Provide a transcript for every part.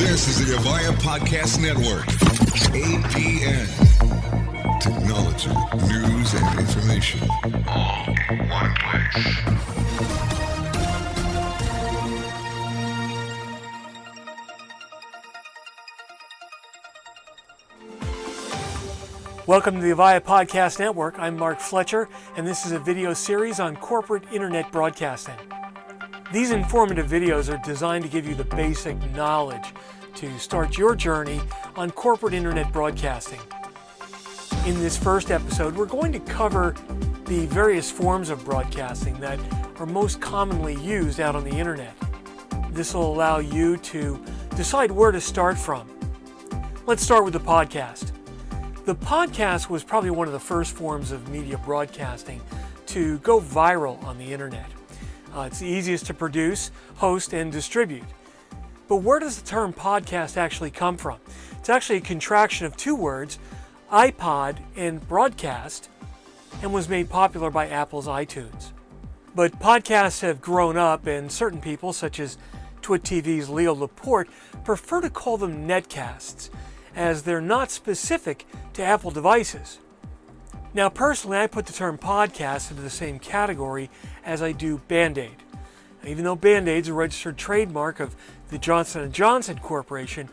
This is the Avaya Podcast Network. APN. Technology, news, and information. All in one place. Welcome to the Avaya Podcast Network. I'm Mark Fletcher, and this is a video series on corporate internet broadcasting. These informative videos are designed to give you the basic knowledge to start your journey on corporate internet broadcasting. In this first episode, we're going to cover the various forms of broadcasting that are most commonly used out on the internet. This will allow you to decide where to start from. Let's start with the podcast. The podcast was probably one of the first forms of media broadcasting to go viral on the internet. Uh, it's the easiest to produce, host, and distribute. But where does the term podcast actually come from? It's actually a contraction of two words, iPod and broadcast, and was made popular by Apple's iTunes. But podcasts have grown up, and certain people, such as Twit TV's Leo Laporte, prefer to call them netcasts as they're not specific to Apple devices. Now, personally, I put the term podcast into the same category as I do Band-Aid. Even though Band-Aid's a registered trademark of the Johnson & Johnson Corporation,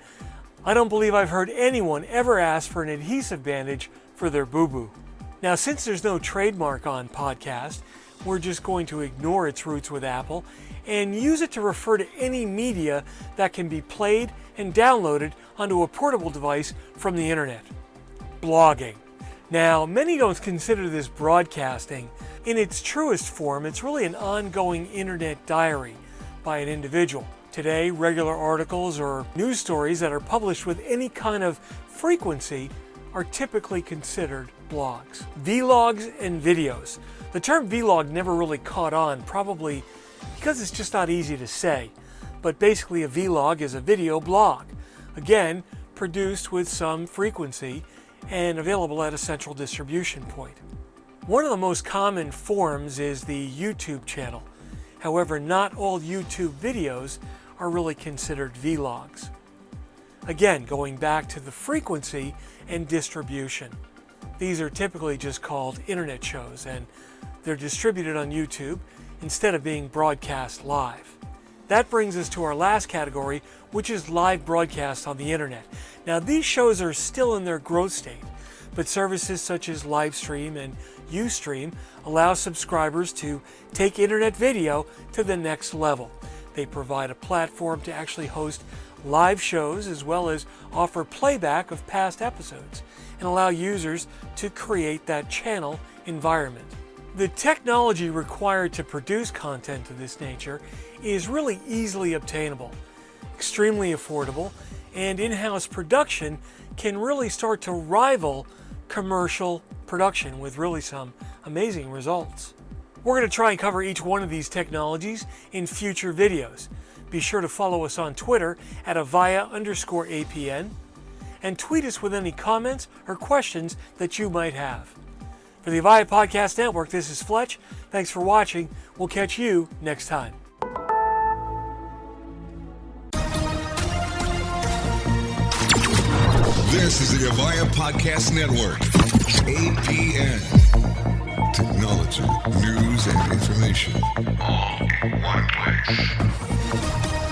I don't believe I've heard anyone ever ask for an adhesive bandage for their boo-boo. Now, since there's no trademark on podcast, we're just going to ignore its roots with Apple and use it to refer to any media that can be played and downloaded onto a portable device from the internet. Blogging. Now, many don't consider this broadcasting. In its truest form, it's really an ongoing internet diary by an individual. Today, regular articles or news stories that are published with any kind of frequency are typically considered blogs. Vlogs and videos. The term vlog never really caught on, probably because it's just not easy to say. But basically a vlog is a video blog. Again, produced with some frequency and available at a central distribution point. One of the most common forms is the YouTube channel. However, not all YouTube videos are really considered vlogs. Again, going back to the frequency and distribution. These are typically just called internet shows and they're distributed on YouTube instead of being broadcast live. That brings us to our last category, which is live broadcast on the internet. Now these shows are still in their growth state, but services such as Livestream and Ustream allow subscribers to take internet video to the next level. They provide a platform to actually host live shows as well as offer playback of past episodes and allow users to create that channel environment. The technology required to produce content of this nature is really easily obtainable, extremely affordable, and in-house production can really start to rival commercial production with really some amazing results. We're going to try and cover each one of these technologies in future videos. Be sure to follow us on Twitter at avaya underscore APN and tweet us with any comments or questions that you might have. For the Avaya Podcast Network, this is Fletch. Thanks for watching. We'll catch you next time. This is the Avaya Podcast Network. APN. Technology, news, and information. All in one place.